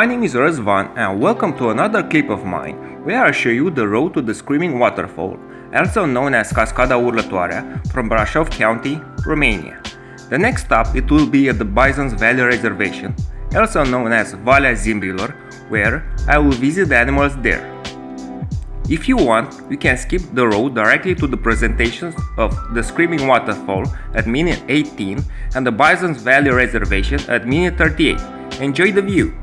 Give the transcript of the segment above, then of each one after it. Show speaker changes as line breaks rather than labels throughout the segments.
My name is Răzvan and welcome to another clip of mine where I show you the road to the Screaming Waterfall, also known as Cascada Urlătoarea, from Brașov County, Romania. The next stop it will be at the Bison's Valley Reservation, also known as Valea Zimbrilor, where I will visit the animals there. If you want, you can skip the road directly to the presentations of the Screaming Waterfall at minute 18 and the Bison's Valley Reservation at minute 38. Enjoy the view!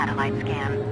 satellite
scan.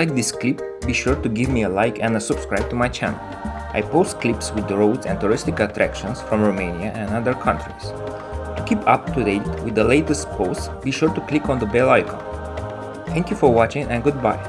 Like this clip, be sure to give me a like and a subscribe to my channel. I post clips with roads and touristic attractions from Romania and other countries. To keep up to date with the latest posts, be sure to click on the bell icon. Thank you for watching and goodbye.